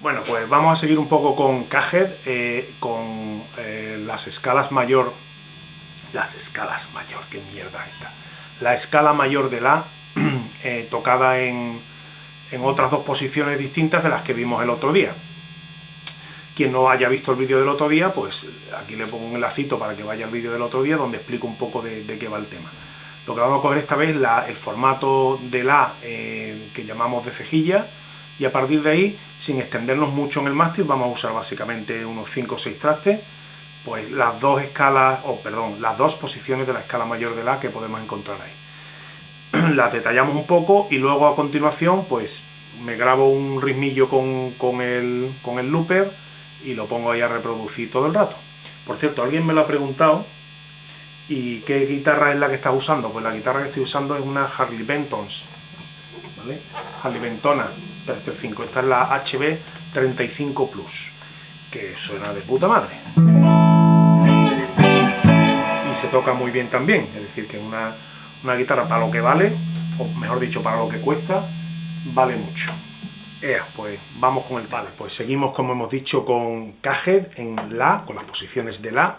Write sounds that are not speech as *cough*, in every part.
Bueno, pues vamos a seguir un poco con Cajed, eh, con eh, las escalas mayor... Las escalas mayor, qué mierda esta. La escala mayor de La, *clears throat* eh, tocada en, en otras dos posiciones distintas de las que vimos el otro día. Quien no haya visto el vídeo del otro día, pues aquí le pongo un enlacito para que vaya al vídeo del otro día donde explico un poco de, qué va el tema. Lo que vamos a coger esta vez es el formato de La que llamamos de cejilla, y a partir de ahí, sin extendernos mucho en el mástil, vamos a usar básicamente unos 5 o 6 trastes, pues las dos escalas, o perdón, las dos posiciones de la escala mayor de La que podemos encontrar ahí. *clears throat* las detallamos un poco y luego a continuación, pues me grabo un ritmillo con, con, el, con el looper y lo pongo ahí a reproducir todo el rato. Por cierto, alguien me lo ha preguntado, ¿y qué guitarra es la que estás usando? Pues la guitarra que estoy usando es una Harley Bentons, ¿vale? Harley Bentona, 335. Esta es la HB 35 Plus, que suena de puta madre. Y se toca muy bien también, es decir, que una, una guitarra para lo que vale, o mejor dicho, para lo que cuesta, vale mucho. Ea, pues vamos con el vale. Pues seguimos, como hemos dicho, con Cajed en La, con las posiciones de La.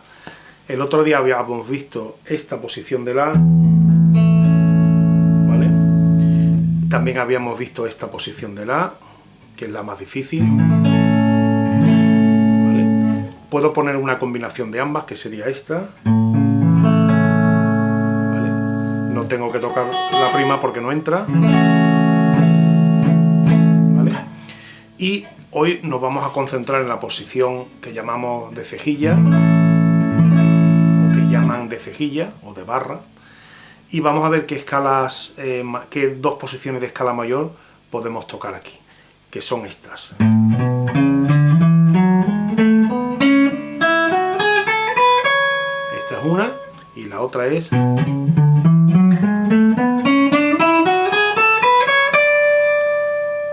El otro día habíamos visto esta posición de La, También habíamos visto esta posición de La, que es la más difícil. Puedo poner una combinación de ambas, que sería esta. No tengo que tocar la prima porque no entra. Y hoy nos vamos a concentrar en la posición que llamamos de cejilla, o que llaman de cejilla, o de barra, y vamos a ver qué escalas, eh, qué dos posiciones de escala mayor podemos tocar aquí, que son estas. Esta es una y la otra es...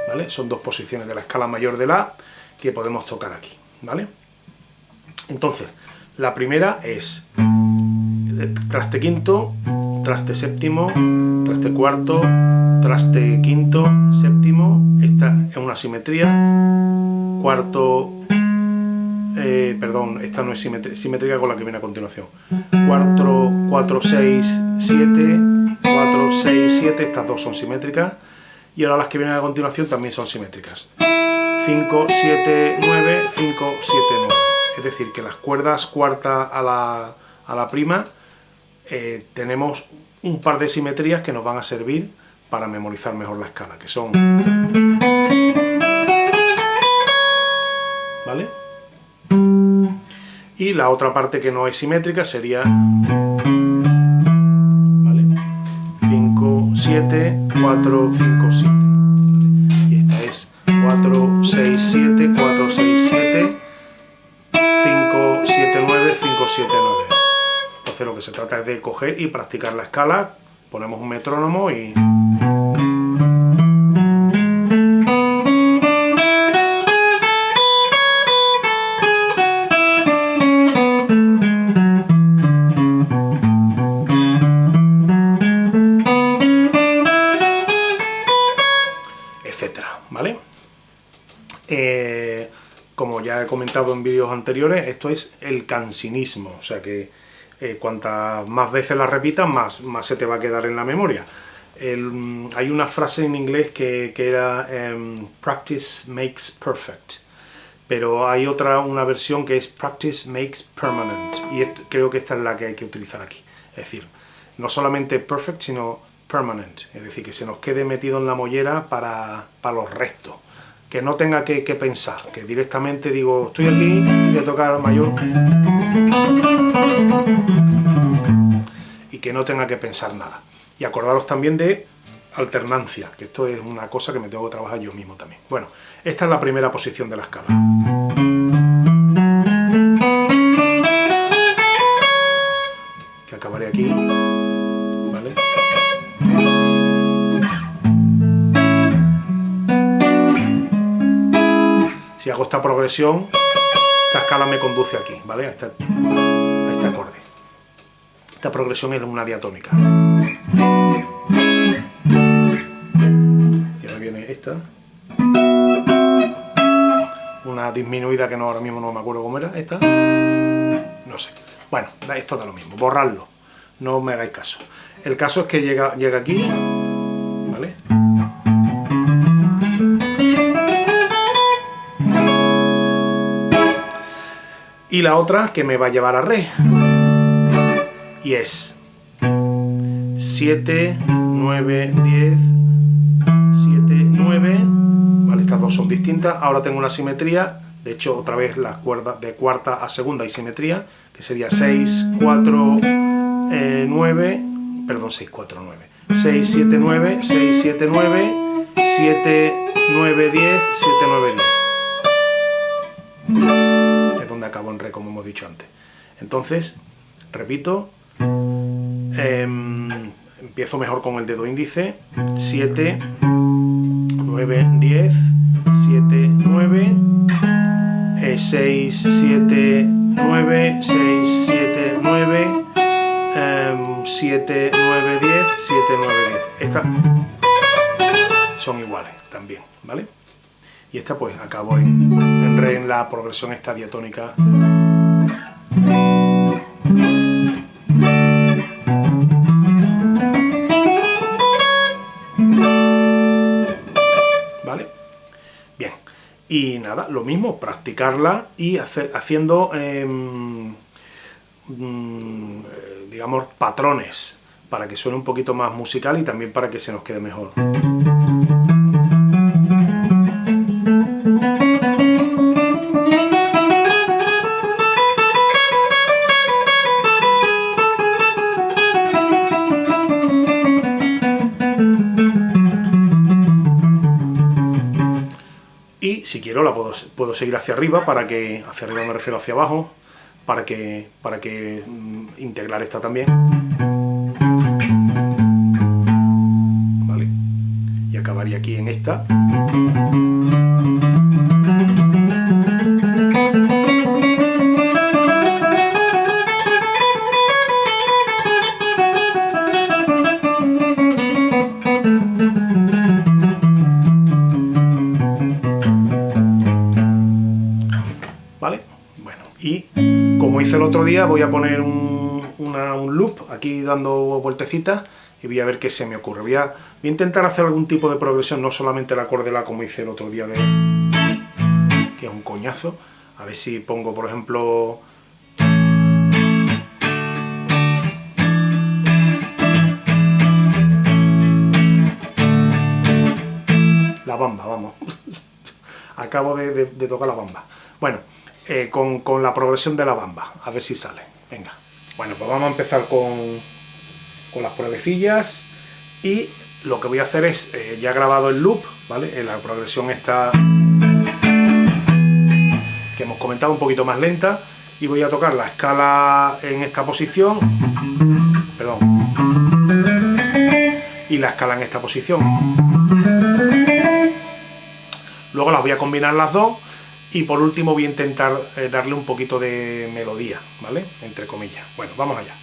¿Vale? Son dos posiciones de la escala mayor de La que podemos tocar aquí, ¿vale? Entonces, la primera es traste quinto, traste séptimo, traste cuarto, traste quinto, séptimo, esta es una simetría, cuarto, eh, perdón, esta no es simétrica con la que viene a continuación, cuatro, 4, 6, 7, 4, 6, 7, estas dos son simétricas, y ahora las que vienen a continuación también son simétricas. 5, 7, 9, 5, 7, 9. Es decir, que las cuerdas cuarta a la, a la prima eh, tenemos un par de simetrías que nos van a servir para memorizar mejor la escala, que son... ¿Vale? Y la otra parte que no es simétrica sería... ¿Vale? 5, 7, 4, 5, 7. Y esta es 4, 6, 7, 4, 6, 7, 5, 7, 9, 5, 7, 9 lo que se trata es de coger y practicar la escala, ponemos un metrónomo y... etcétera, ¿vale? Eh, como ya he comentado en vídeos anteriores, esto es el cansinismo, o sea que eh, cuantas más veces la repitas, más, más se te va a quedar en la memoria. hay una frase en inglés que, era em, practice makes perfect, pero hay otra, una versión que es practice makes permanent, y creo que esta es la que hay que utilizar aquí. Es decir, no solamente perfect, sino permanent, es decir, que se nos quede metido en la mollera para, para los restos que no tenga que, pensar, que directamente digo, estoy aquí, voy a tocar mayor y que no tenga que pensar nada. Y acordaros también de alternancia, que esto es una cosa que me tengo que trabajar yo mismo también. Bueno, esta es la primera posición de la escala. Que acabaré aquí. Esta progresión, esta escala me conduce aquí, ¿vale? A este, este acorde. Esta progresión es una diatónica. Y ahora viene esta. una disminuida que no ahora mismo no me acuerdo cómo era, esta, no sé. Bueno, esto da lo mismo, borrarlo, no me hagáis caso. El caso es que llega, llega aquí, ¿vale? Y la otra que me va a llevar a re. Y es 7, 9, 10, 7, 9. Vale, estas dos son distintas. Ahora tengo una simetría. De hecho, otra vez las cuerdas de cuarta a segunda hay simetría, que sería 6, 4, 9. Perdón, 6, 4, 9. 6, 7, 9, 6, 7, 9, 7, 9, 10, 7, 9, 10. Donde acabo en re, como hemos dicho antes. Entonces, repito, eh, empiezo mejor con el dedo índice, 7, 9, 10, 7, 9, 6, 7, 9, 6, 7, 9, 7, 9, 10, 7, 9, 10. Estas son iguales también, ¿vale? Y esta pues acabo en en la progresión esta diatónica Y nada, lo mismo, practicarla y hacer, haciendo, em, mm, digamos, patrones para que suene un poquito más musical y también para que se nos quede mejor. Si quiero la puedo, puedo seguir hacia arriba, para que, hacia arriba me refiero hacia abajo, para que, para que mm, integrar esta también. ¿Vale? Y acabaría aquí en esta. El otro día, voy a poner un, loop aquí dando vueltecitas y voy a ver qué se me ocurre. Voy a, intentar hacer algún tipo de progresión, no solamente el acorde La como hice el otro día de... que es un coñazo. A ver si pongo, por ejemplo... La bamba, vamos. *laughs* Acabo de tocar la bamba. Bueno, eh, con, la progresión de la bamba, a ver si sale. Venga. Bueno, pues vamos a empezar con, con las pruebecillas y lo que voy a hacer es, eh, ya he grabado el loop, ¿vale? En la progresión está que hemos comentado un poquito más lenta y voy a tocar la escala en esta posición, perdón, y la escala en esta posición. Luego las voy a combinar las dos y por último voy a intentar eh, darle un poquito de melodía, ¿vale? Entre comillas. Bueno, vamos allá.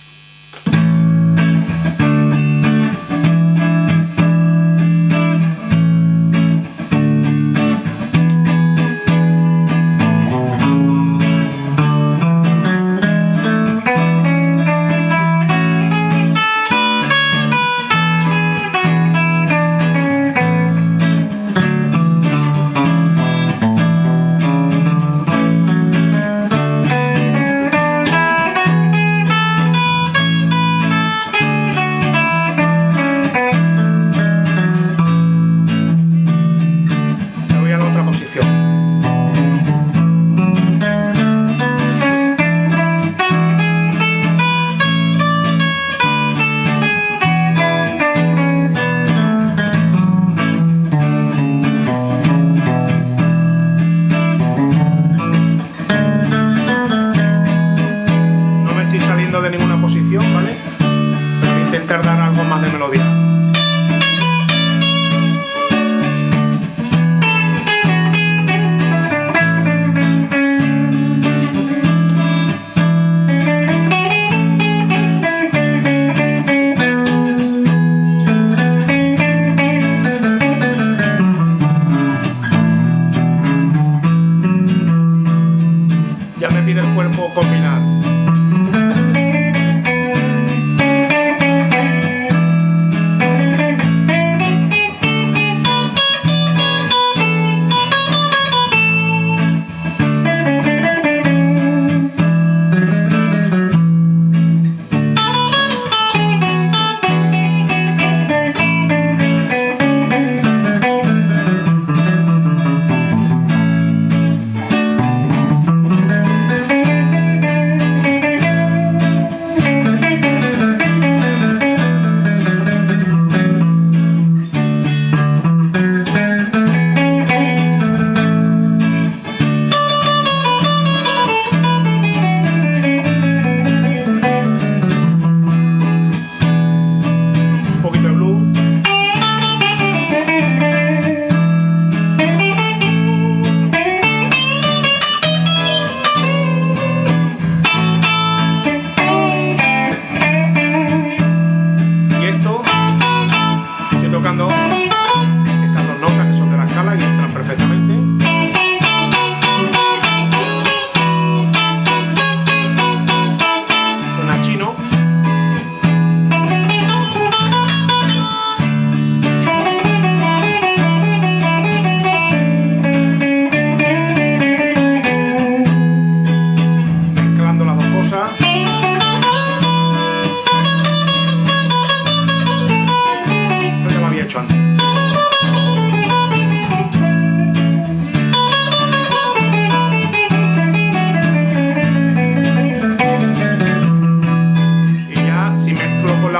Tocando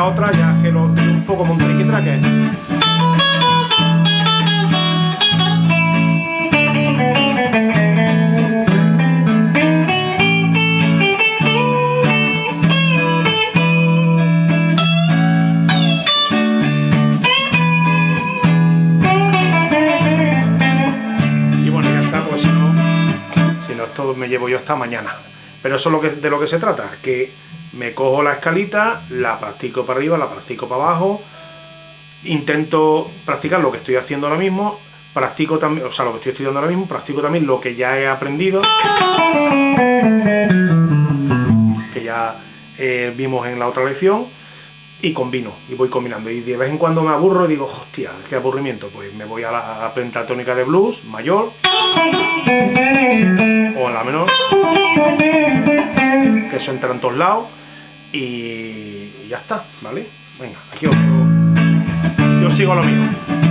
otra, ya que lo triunfo como un triqui-traque. Y bueno, ya está, pues si no, si no esto me llevo yo hasta mañana. Pero eso es lo que, de lo que se trata, que me cojo la escalita, la practico para arriba, la practico para abajo, intento practicar lo que estoy haciendo ahora mismo, practico también, o sea, lo que estoy estudiando ahora mismo, practico también lo que ya he aprendido, que ya eh, vimos en la otra lección, y combino, y voy combinando. Y de vez en cuando me aburro y digo, hostia, qué aburrimiento, pues me voy a la pentatónica de blues, mayor, o en la menor, que eso entra en todos lados, y ya está, ¿vale? Venga, aquí os, yo sigo lo mío.